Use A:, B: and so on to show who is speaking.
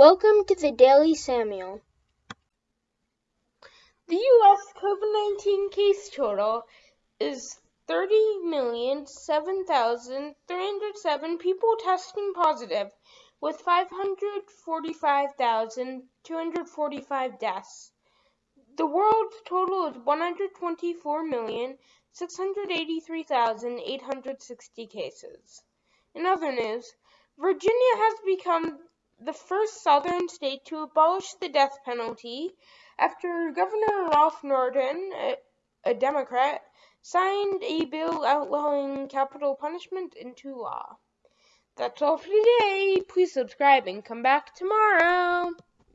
A: Welcome to the Daily Samuel.
B: The U.S. COVID 19 case total is 30,007,307 people testing positive, with 545,245 deaths. The world's total is 124,683,860 cases. In other news, Virginia has become the first southern state to abolish the death penalty after Governor Ralph Northam, a, a Democrat, signed a bill outlawing capital punishment into law. That's all for today. Please subscribe and come back tomorrow.